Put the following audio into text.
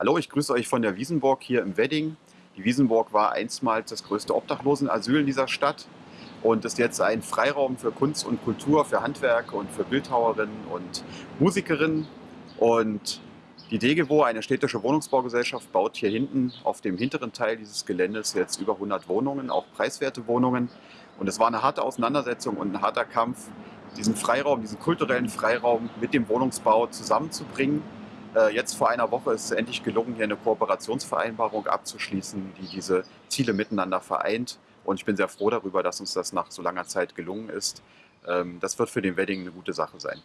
Hallo, ich grüße euch von der Wiesenburg hier im Wedding. Die Wiesenburg war einstmals das größte Obdachlosenasyl in dieser Stadt und ist jetzt ein Freiraum für Kunst und Kultur, für Handwerk und für Bildhauerinnen und Musikerinnen. Und die DEGEWO, eine städtische Wohnungsbaugesellschaft, baut hier hinten auf dem hinteren Teil dieses Geländes jetzt über 100 Wohnungen, auch preiswerte Wohnungen. Und es war eine harte Auseinandersetzung und ein harter Kampf, diesen Freiraum, diesen kulturellen Freiraum mit dem Wohnungsbau zusammenzubringen jetzt vor einer Woche ist es endlich gelungen, hier eine Kooperationsvereinbarung abzuschließen, die diese Ziele miteinander vereint. Und ich bin sehr froh darüber, dass uns das nach so langer Zeit gelungen ist. Ähm, das wird für den Wedding eine gute Sache sein.